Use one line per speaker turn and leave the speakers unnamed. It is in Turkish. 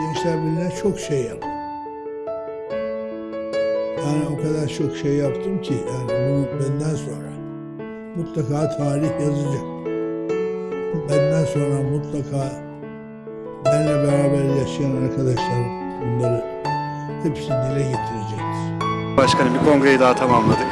Gençler Birliği'ne çok şey yaptım. Yani o kadar çok şey yaptım ki yani bunu benden sonra mutlaka tarih yazacak. Benden sonra mutlaka benimle beraber yaşayan arkadaşlarım bunları hepsini dile getirecektir.
Başkanım bir kongreyi daha tamamladık.